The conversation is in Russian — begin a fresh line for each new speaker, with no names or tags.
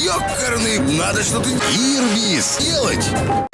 Ёкарный, надо что-то Ирбис делать.